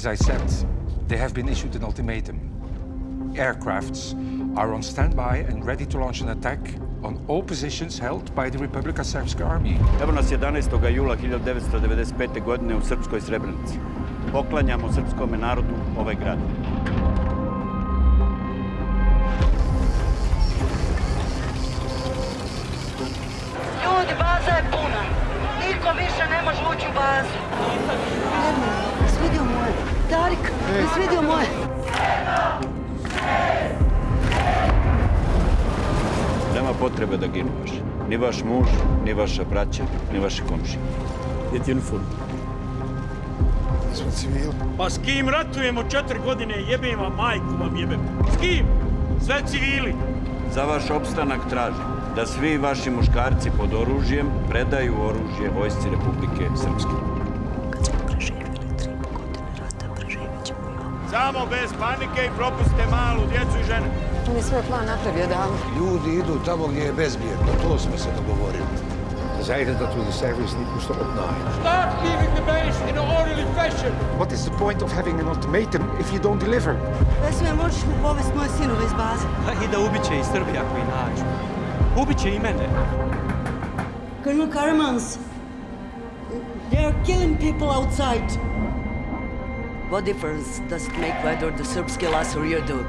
As I said, they have been issued an ultimatum. Aircrafts are on standby and ready to launch an attack on all positions held by the Republika Srpska army. Evo nas 11. jula 1995. godine u Srpskoj Srebrenici. Poklanjamo srpskome narodu ovaj grad. Ljudi, baza je puna. Niko više ne može ući u bazu. Jesi vidio moje? Nema potrebe da ginu vaš. Ni vaš muž, ni vaša braća, ni vaši komšije. Gdje ti uniform? Smo civili. Pa s kim ratujemo četiri godine, jebem vam, majku vam jebem. S kim? Sve civili. Za vaš opstanak tražim da svi vaši muškarci pod oružjem predaju oružje vojsci Republike Srpske. Samo bez panike i propustite malu djecu i žene. On je svoj plan napravio davno. Ljudi idu tamo gdje je bezbjedno, to smo se dogovorili. Ze zeiden dat we de cijfers niet moesten opnaaien. Start leaving the base in an orderly fashion. What is the point of having an ultimatum if you don't deliver? Vesme, možeš mi povesti moje sinove iz baze? I da ubiće i Srbija koji nađu. Ubiće i mene. Colonel Karremans, they are killing people outside. What difference does it make whether the Serbs kill us or you do?